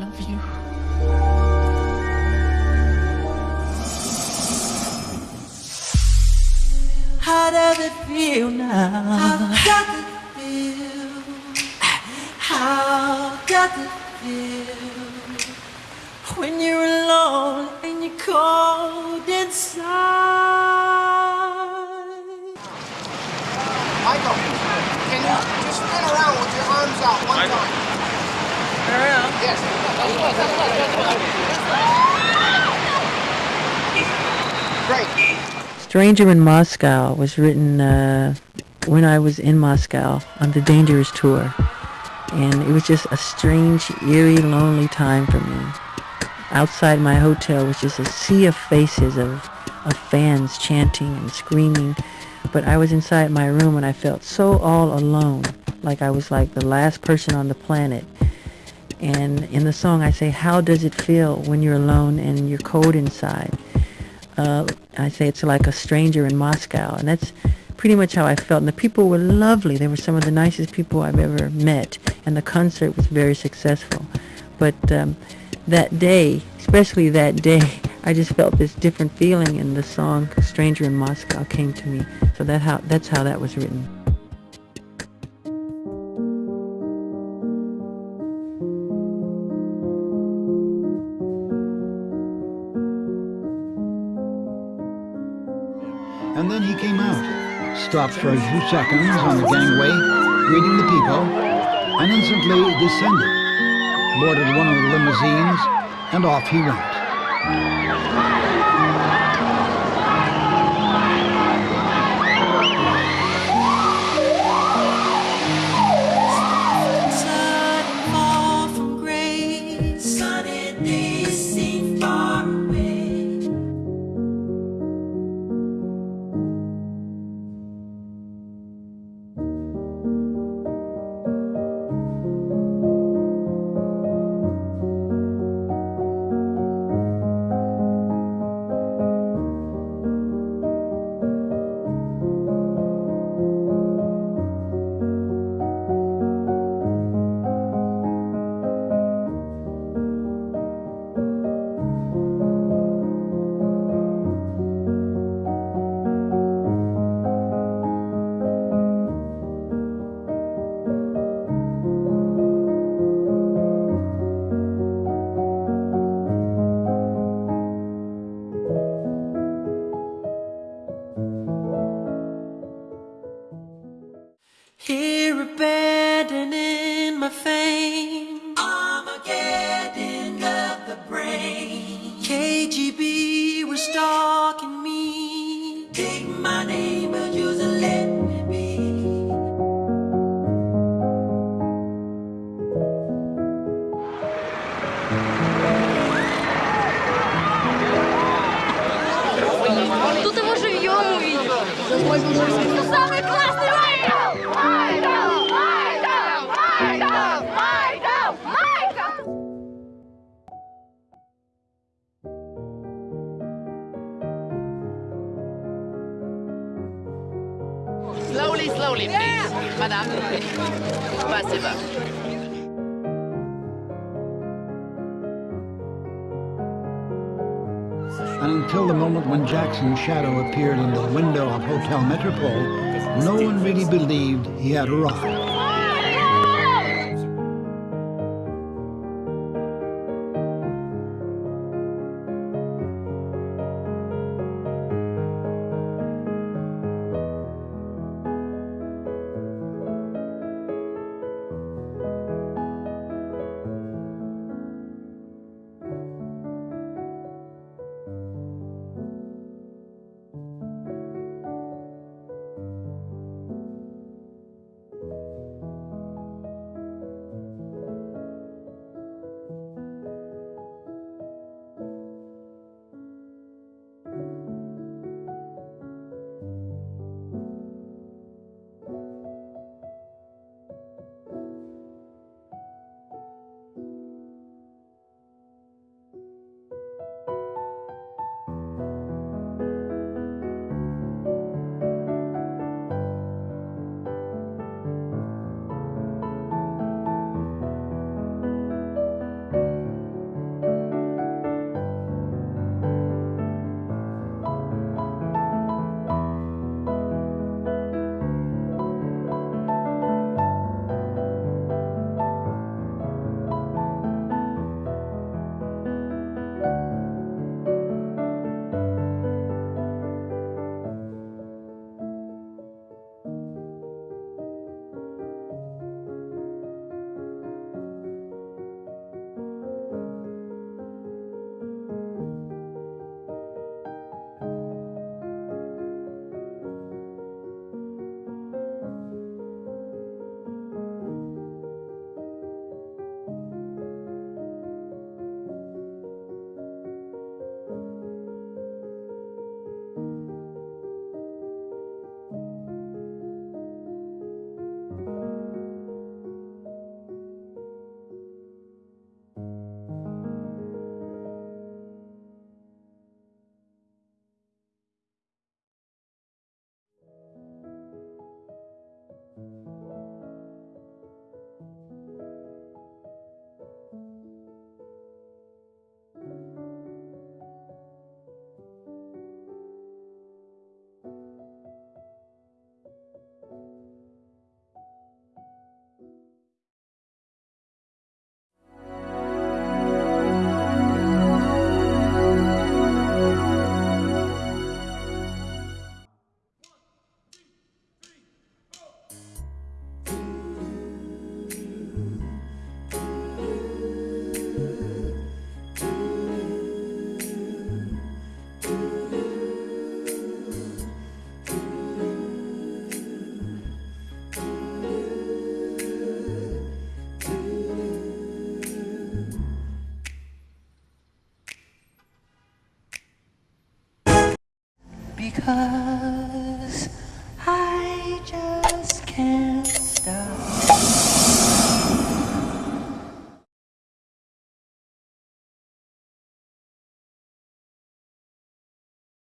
love you. How does it feel now? How does it feel? How does it feel when you're alone and you're cold inside? Michael, can you just spin around with your arms out one time? Yes. Stranger in Moscow was written uh, when I was in Moscow on the Dangerous tour. And it was just a strange, eerie, lonely time for me. Outside my hotel was just a sea of faces of, of fans chanting and screaming. But I was inside my room and I felt so all alone, like I was like the last person on the planet. And in the song I say, how does it feel when you're alone and you're cold inside? Uh, I say it's like a stranger in Moscow, and that's pretty much how I felt. And the people were lovely. They were some of the nicest people I've ever met, and the concert was very successful. But um, that day, especially that day, I just felt this different feeling, and the song "Stranger in Moscow" came to me. So that how that's how that was written. And then he came out, stopped for a few seconds on the gangway, greeting the people, and instantly descended, boarded one of the limousines, and off he went. Slowly, slowly, please. Yeah. Madame, passive. And until the moment when Jackson's shadow appeared in the window of Hotel Metropole, no one really believed he had arrived. Cause I just can't stop.